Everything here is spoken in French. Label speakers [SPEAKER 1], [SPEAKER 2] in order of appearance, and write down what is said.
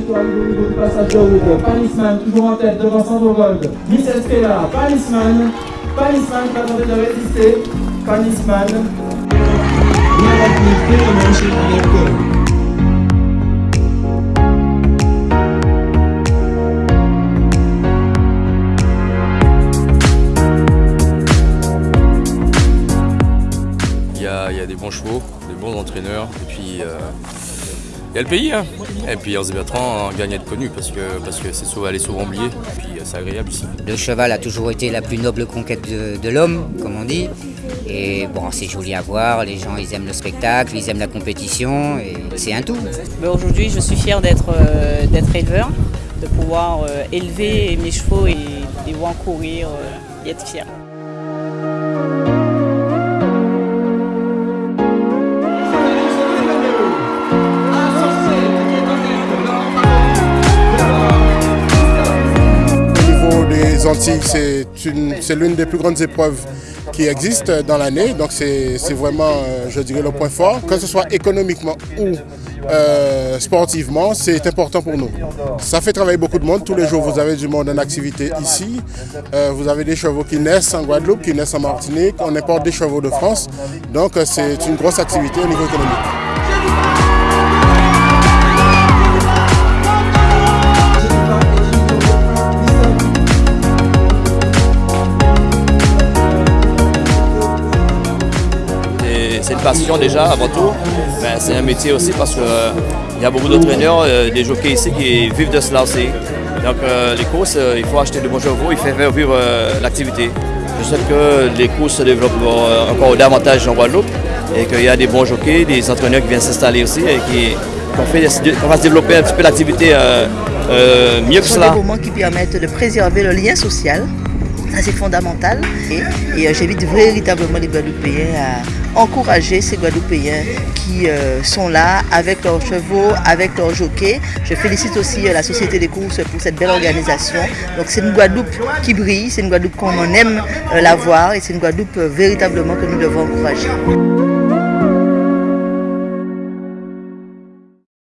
[SPEAKER 1] du passage de route. Panisman toujours en tête devant Sandrogold. Michel Stella, Panisman. Panisman qui a tenté de résister. Panisman. Très chez Alec.
[SPEAKER 2] il y a des bons chevaux, des bons entraîneurs, et puis euh, il y a le pays. Hein. Et puis Hervé Bertrand gagne à être connu parce que parce que c'est souvent, elle est souvent oubliée, et puis c'est agréable ici.
[SPEAKER 3] Le cheval a toujours été la plus noble conquête de, l'homme, comme on dit. Et bon, c'est joli à voir, les gens ils aiment le spectacle, ils aiment la compétition, et c'est un tout.
[SPEAKER 4] Aujourd'hui, je suis fier d'être euh, éleveur, de pouvoir euh, élever mes chevaux et les voir courir et être
[SPEAKER 5] Antilles, c'est l'une des plus grandes épreuves qui existent dans l'année. Donc c'est vraiment, euh, je dirais, le point fort. Que ce soit économiquement ou euh, sportivement, c'est important pour nous. Ça fait travailler beaucoup de monde. Tous les jours, vous avez du monde en activité ici. Euh, vous avez des chevaux qui naissent en Guadeloupe, qui naissent en Martinique. On importe des chevaux de France. Donc c'est une grosse activité au niveau économique.
[SPEAKER 2] C'est une passion déjà avant tout. Ben, c'est un métier aussi parce qu'il euh, y a beaucoup d'entraîneurs, euh, des jockeys ici qui vivent de cela aussi. Donc euh, les courses, il faut acheter de bons chevaux, il faut faire vivre l'activité. Je sais que les courses se développent encore davantage en Guadeloupe et qu'il y a des bons jockeys, des entraîneurs qui viennent s'installer aussi et qui qu'on va se développer un petit peu l'activité mieux que cela.
[SPEAKER 6] C'est des moments qui permettent de préserver le lien social c'est fondamental. Et, j'invite véritablement les Guadeloupéens à encourager ces Guadeloupéens qui euh, sont là avec leurs chevaux, avec leurs jockeys. Je félicite aussi euh, la Société des courses pour cette belle organisation. Donc c'est une Guadeloupe qui brille, c'est une Guadeloupe qu'on aime euh, la voir et c'est une Guadeloupe véritablement que nous devons encourager.